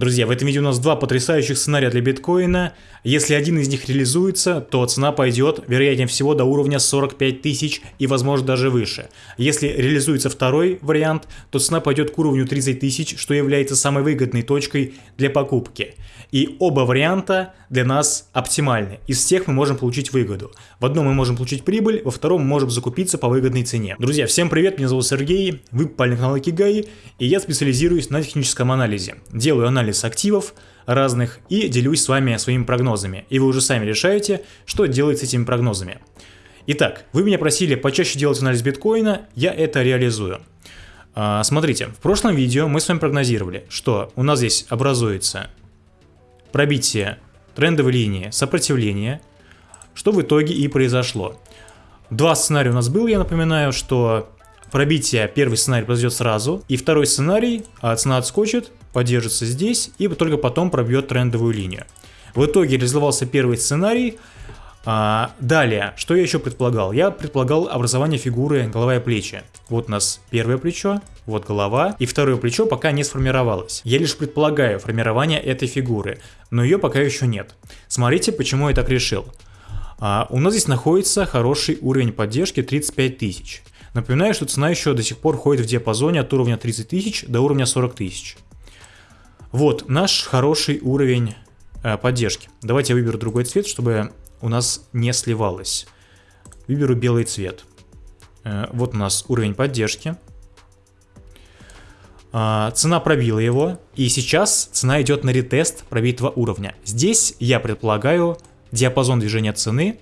Друзья, в этом видео у нас два потрясающих сценария для биткоина. Если один из них реализуется, то цена пойдет, вероятнее всего, до уровня 45 тысяч и, возможно, даже выше. Если реализуется второй вариант, то цена пойдет к уровню 30 тысяч, что является самой выгодной точкой для покупки. И оба варианта для нас оптимальны. Из всех мы можем получить выгоду. В одном мы можем получить прибыль, во втором мы можем закупиться по выгодной цене. Друзья, всем привет, меня зовут Сергей, вы попали на канал Икигай, и я специализируюсь на техническом анализе. Делаю анализ активов разных и делюсь с вами своими прогнозами. И вы уже сами решаете, что делать с этими прогнозами. Итак, вы меня просили почаще делать анализ биткоина, я это реализую. А, смотрите, в прошлом видео мы с вами прогнозировали, что у нас здесь образуется пробитие трендовой линии сопротивления, что в итоге и произошло. Два сценария у нас было, я напоминаю, что пробитие, первый сценарий произойдет сразу, и второй сценарий, а цена отскочит, поддержится здесь и только потом пробьет трендовую линию. В итоге реализовался первый сценарий, а, далее, что я еще предполагал? Я предполагал образование фигуры голова и плечи. Вот у нас первое плечо, вот голова, и второе плечо пока не сформировалось. Я лишь предполагаю формирование этой фигуры, но ее пока еще нет. Смотрите, почему я так решил. А, у нас здесь находится хороший уровень поддержки 35 тысяч. Напоминаю, что цена еще до сих пор ходит в диапазоне от уровня 30 тысяч до уровня 40 тысяч. Вот наш хороший уровень э, поддержки. Давайте я выберу другой цвет, чтобы у нас не сливалось. Выберу белый цвет. Э, вот у нас уровень поддержки. Э, цена пробила его, и сейчас цена идет на ретест пробитого уровня. Здесь я предполагаю диапазон движения цены,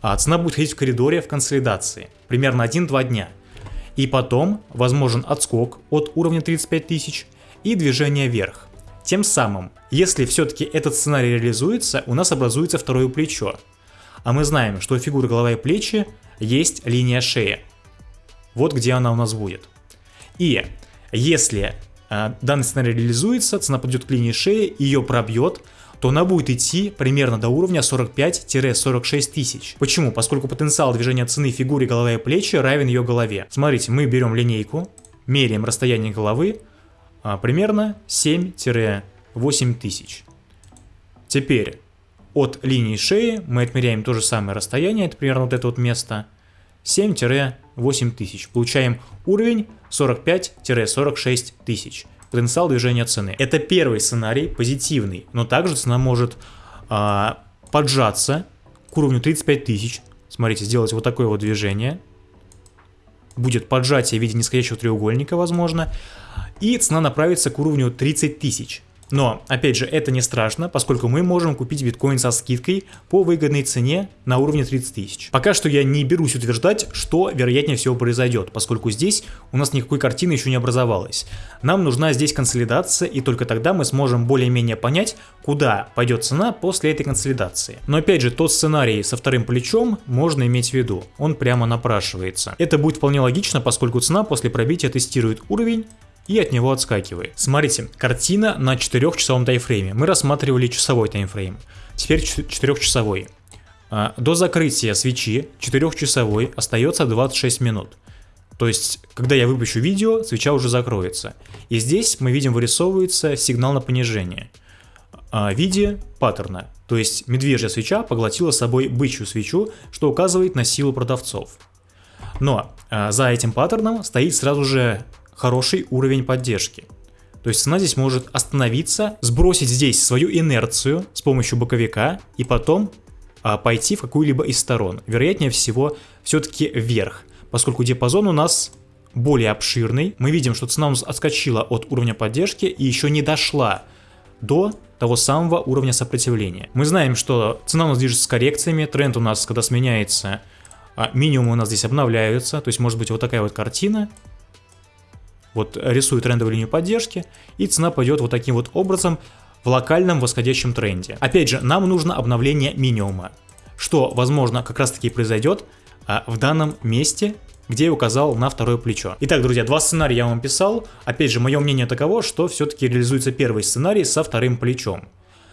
а цена будет ходить в коридоре в консолидации, примерно 1-2 дня. И потом возможен отскок от уровня 35 тысяч и движение вверх. Тем самым, если все-таки этот сценарий реализуется, у нас образуется второе плечо. А мы знаем, что у фигуры голова и плечи есть линия шеи. Вот где она у нас будет. И если э, данный сценарий реализуется, цена подойдет к линии шеи, ее пробьет, то она будет идти примерно до уровня 45-46 тысяч. Почему? Поскольку потенциал движения цены фигуре голова и плечи равен ее голове. Смотрите, мы берем линейку, меряем расстояние головы, примерно 7-8 тысяч. Теперь от линии шеи мы отмеряем то же самое расстояние, это примерно вот это вот место, 7-8 тысяч. Получаем уровень 45-46 тысяч. Потенциал движения цены. Это первый сценарий, позитивный, но также цена может а, поджаться к уровню 35 тысяч. Смотрите, сделать вот такое вот движение. Будет поджатие в виде нисходящего треугольника, возможно. И цена направится к уровню 30 тысяч. Но, опять же, это не страшно, поскольку мы можем купить биткоин со скидкой по выгодной цене на уровне 30 тысяч. Пока что я не берусь утверждать, что вероятнее всего произойдет, поскольку здесь у нас никакой картины еще не образовалось. Нам нужна здесь консолидация, и только тогда мы сможем более-менее понять, куда пойдет цена после этой консолидации. Но опять же, тот сценарий со вторым плечом можно иметь в виду, он прямо напрашивается. Это будет вполне логично, поскольку цена после пробития тестирует уровень, и от него отскакивает. Смотрите, картина на 4-часовом таймфрейме. Мы рассматривали часовой таймфрейм. Теперь 4-часовой. А, до закрытия свечи 4-часовой остается 26 минут. То есть, когда я выпущу видео, свеча уже закроется. И здесь мы видим вырисовывается сигнал на понижение а, в виде паттерна. То есть медвежья свеча поглотила собой бычью свечу, что указывает на силу продавцов. Но а, за этим паттерном стоит сразу же хороший уровень поддержки. То есть цена здесь может остановиться, сбросить здесь свою инерцию с помощью боковика и потом а, пойти в какую-либо из сторон. Вероятнее всего все-таки вверх, поскольку диапазон у нас более обширный. Мы видим, что цена у нас отскочила от уровня поддержки и еще не дошла до того самого уровня сопротивления. Мы знаем, что цена у нас движется с коррекциями, тренд у нас, когда сменяется, а, минимумы у нас здесь обновляются, то есть может быть вот такая вот картина, вот рисую трендовую линию поддержки, и цена пойдет вот таким вот образом в локальном восходящем тренде. Опять же, нам нужно обновление минимума, что, возможно, как раз таки произойдет а, в данном месте, где я указал на второе плечо. Итак, друзья, два сценария я вам писал. Опять же, мое мнение таково, что все-таки реализуется первый сценарий со вторым плечом.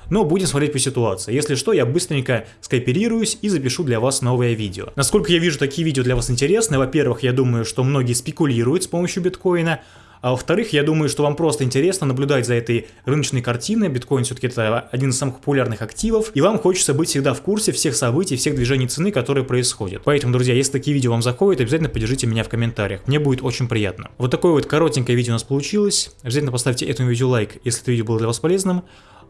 Но будем смотреть по ситуации. Если что, я быстренько скооперируюсь и запишу для вас новое видео. Насколько я вижу, такие видео для вас интересны. Во-первых, я думаю, что многие спекулируют с помощью биткоина. А во-вторых, я думаю, что вам просто интересно наблюдать за этой рыночной картиной. Биткоин все-таки это один из самых популярных активов, и вам хочется быть всегда в курсе всех событий, всех движений цены, которые происходят. Поэтому, друзья, если такие видео вам заходят, обязательно поддержите меня в комментариях. Мне будет очень приятно. Вот такое вот коротенькое видео у нас получилось. Обязательно поставьте этому видео лайк, если это видео было для вас полезным.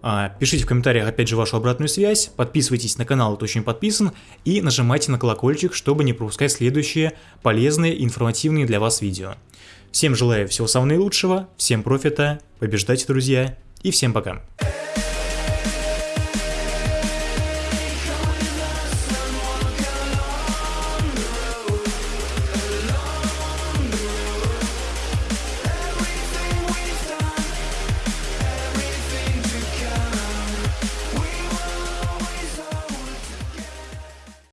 А, пишите в комментариях опять же вашу обратную связь, подписывайтесь на канал, кто еще не подписан, и нажимайте на колокольчик, чтобы не пропускать следующие полезные информативные для вас видео. Всем желаю всего самого наилучшего, всем профита, побеждайте, друзья, и всем пока.